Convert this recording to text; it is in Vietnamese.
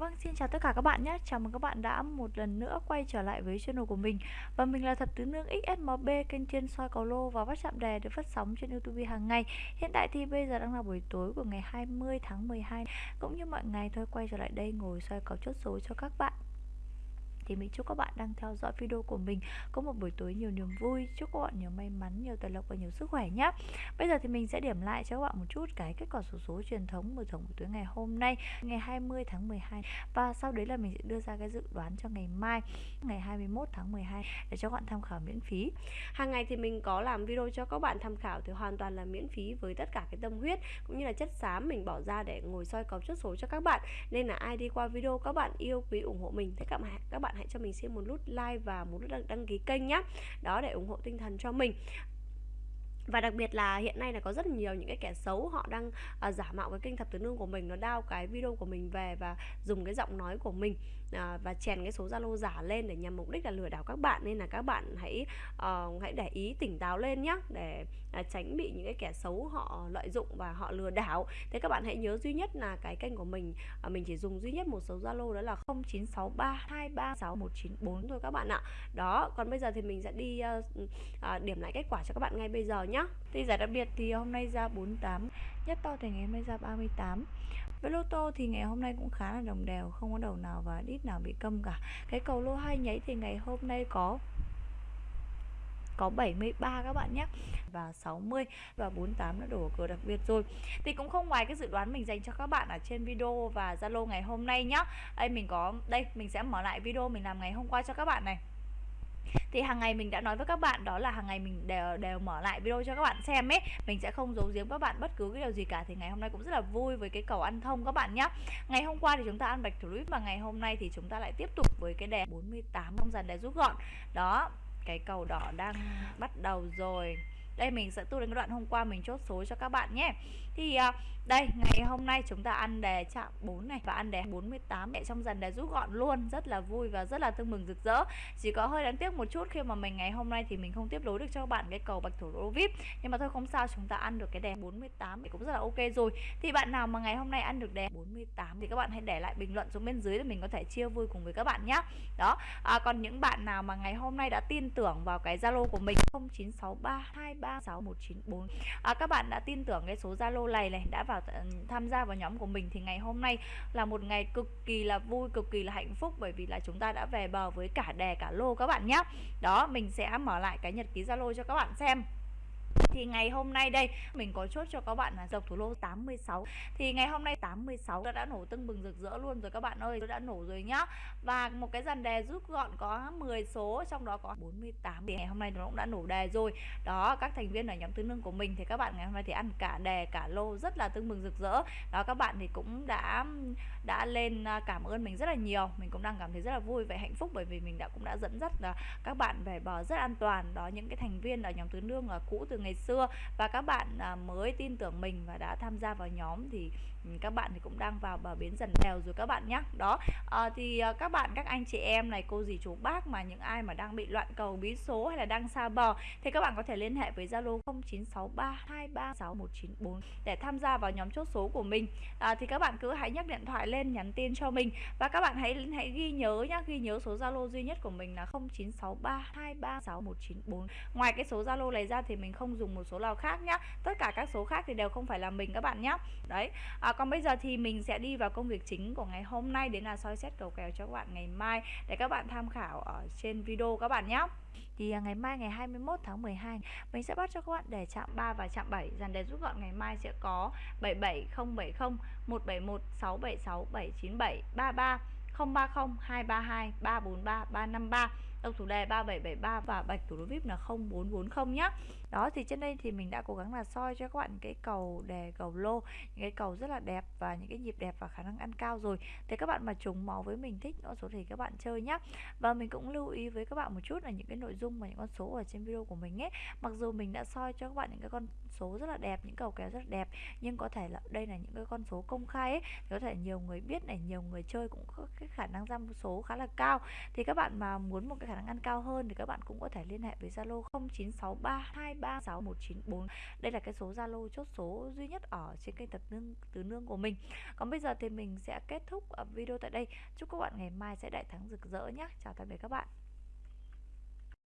Vâng, xin chào tất cả các bạn nhé. Chào mừng các bạn đã một lần nữa quay trở lại với channel của mình. Và mình là Thập Tứ Nương XSMB, kênh chuyên soi cầu lô và bắt chạm đề được phát sóng trên YouTube hàng ngày. Hiện tại thì bây giờ đang là buổi tối của ngày 20 tháng 12. Cũng như mọi ngày thôi quay trở lại đây ngồi soi cầu chốt số cho các bạn thì mình chúc các bạn đang theo dõi video của mình có một buổi tối nhiều niềm vui. Chúc các bạn nhiều may mắn, nhiều tài lộc và nhiều sức khỏe nhé bây giờ thì mình sẽ điểm lại cho các bạn một chút cái kết quả số số truyền thống mở thưởng buổi tối ngày hôm nay, ngày 20 tháng 12 và sau đấy là mình sẽ đưa ra cái dự đoán cho ngày mai, ngày 21 tháng 12 để cho các bạn tham khảo miễn phí. Hàng ngày thì mình có làm video cho các bạn tham khảo thì hoàn toàn là miễn phí với tất cả cái tâm huyết cũng như là chất xám mình bỏ ra để ngồi soi cầu chốt số cho các bạn. Nên là ai đi qua video các bạn yêu quý ủng hộ mình. Thì các bạn các bạn hãy cho mình xin một nút like và một nút đăng, đăng ký kênh nhé đó để ủng hộ tinh thần cho mình và đặc biệt là hiện nay là có rất nhiều những cái kẻ xấu họ đang uh, giả mạo cái kênh thập tứ nương của mình nó đao cái video của mình về và dùng cái giọng nói của mình uh, và chèn cái số zalo giả lên để nhằm mục đích là lừa đảo các bạn. Nên là các bạn hãy uh, hãy để ý tỉnh táo lên nhé để uh, tránh bị những cái kẻ xấu họ lợi dụng và họ lừa đảo. Thế các bạn hãy nhớ duy nhất là cái kênh của mình uh, mình chỉ dùng duy nhất một số zalo đó là 0963236194 thôi các bạn ạ. Đó còn bây giờ thì mình sẽ đi uh, uh, điểm lại kết quả cho các bạn ngay bây giờ nhé thì giải đặc biệt thì hôm nay ra 48 Nhất to thì ngày hôm nay ra 38 Với lô tô thì ngày hôm nay cũng khá là đồng đều, Không có đầu nào và đít nào bị câm cả. Cái cầu lô hai nháy thì ngày hôm nay có có 73 các bạn nhé và 60 và 48 đã đổ cửa đặc biệt rồi. Thì cũng không ngoài cái dự đoán mình dành cho các bạn ở trên video và Zalo ngày hôm nay nhá. Đây, mình có, đây, mình sẽ mở lại video mình làm ngày hôm qua cho các bạn này thì hàng ngày mình đã nói với các bạn đó là hàng ngày mình đều đều mở lại video cho các bạn xem ấy. Mình sẽ không giấu giếm các bạn bất cứ cái điều gì cả. Thì ngày hôm nay cũng rất là vui với cái cầu ăn thông các bạn nhé ngày hôm qua thì chúng ta ăn bạch thủ lũy và ngày hôm nay thì chúng ta lại tiếp tục với cái đề 48 trong dần để rút gọn. Đó cái cầu đỏ đang bắt đầu rồi. Đây mình sẽ tu đến cái đoạn hôm qua mình chốt số cho các bạn nhé. Thì uh, đây ngày hôm nay chúng ta ăn đề chạm 4 này và ăn đề 48 để trong dần đề rút gọn luôn rất là vui và rất là tương mừng rực rỡ. Chỉ có hơi đáng tiếc một chút khi mà mình ngày hôm nay thì mình không tiếp nối được cho các bạn cái cầu bạch thủ lô vip nhưng mà thôi không sao chúng ta ăn được cái đề 48 thì cũng rất là ok rồi. Thì bạn nào mà ngày hôm nay ăn được đề 48 thì các bạn hãy để lại bình luận xuống bên dưới để mình có thể chia vui cùng với các bạn nhé đó à, còn những bạn nào mà ngày hôm nay đã tin tưởng vào cái zalo của mình 0963236194 à, các bạn đã tin tưởng cái số zalo này này đã vào tham gia vào nhóm của mình thì ngày hôm nay là một ngày cực kỳ là vui, cực kỳ là hạnh phúc, bởi vì là chúng ta đã về bờ với cả đè cả lô các bạn nhé đó, mình sẽ mở lại cái nhật ký zalo cho các bạn xem thì ngày hôm nay đây mình có chốt cho các bạn là dọc thủ lô 86 thì ngày hôm nay 86 đã, đã nổ tưng bừng rực rỡ luôn rồi các bạn ơi đã nổ rồi nhá. Và một cái dàn đề rút gọn có 10 số trong đó có 48 thì ngày hôm nay nó cũng đã nổ đề rồi. Đó các thành viên ở nhóm tứ nương của mình thì các bạn ngày hôm nay thì ăn cả đề cả lô rất là tưng bừng rực rỡ. Đó các bạn thì cũng đã đã lên à, cảm ơn mình rất là nhiều. Mình cũng đang cảm thấy rất là vui và hạnh phúc bởi vì mình đã cũng đã dẫn dắt à, các bạn về bờ rất an toàn. Đó những cái thành viên ở nhóm tứ nương là cũ từ ngày xưa. Và các bạn à, mới tin tưởng mình và đã tham gia vào nhóm thì Ừ, các bạn thì cũng đang vào bờ bến dần đèo rồi các bạn nhé đó à, thì ờ, các bạn các anh chị em này cô dì chú bác mà những ai mà đang bị loạn cầu bí số hay là đang xa bờ thì các bạn có thể liên hệ với Zalo 0963236194 để tham gia vào nhóm chốt số của mình. À, thì các bạn cứ hãy nhắc điện thoại lên nhắn tin cho mình. Và các bạn hãy hãy ghi nhớ nhá ghi nhớ số Zalo duy nhất của mình là 0963236194 ngoài cái số Zalo này ra thì mình không dùng một số nào khác nhá. Tất cả các số khác thì đều không phải là mình các bạn nhé đấy à, À, còn bây giờ thì mình sẽ đi vào công việc chính của ngày hôm nay đến là soi xét cầu kèo cho các bạn ngày mai để các bạn tham khảo ở trên video các bạn nhé. Thì à, ngày mai ngày 21 tháng 12 mình sẽ bắt cho các bạn để chạm 3 và chạm 7 dàn đề rút gọn ngày mai sẽ có 77070 171 676 797 33 030 232 343 353 Độc thủ đề 3773 và bạch thủ đô VIP là 0440 nhá. Đó, thì trên đây thì mình đã cố gắng là soi cho các bạn cái cầu đề, cầu lô, những cái cầu rất là đẹp và những cái nhịp đẹp và khả năng ăn cao rồi. Thì các bạn mà trùng máu với mình thích con số thì các bạn chơi nhá. Và mình cũng lưu ý với các bạn một chút là những cái nội dung và những con số ở trên video của mình ấy. Mặc dù mình đã soi cho các bạn những cái con số rất là đẹp, những cầu kéo rất là đẹp, nhưng có thể là đây là những cái con số công khai ấy, thì có thể nhiều người biết này, nhiều người chơi cũng có cái khả năng ra số khá là cao. Thì các bạn mà muốn một cái khả năng ăn cao hơn thì các bạn cũng có thể liên hệ với Zalo 0963 36194 đây là cái số Zalo chốt số duy nhất ở trên kênh tập nương tứ nương của mình. Còn bây giờ thì mình sẽ kết thúc ờ, video tại đây. Chúc các bạn ngày mai sẽ đại thắng rực rỡ nhé chào tạm biệt các bạn.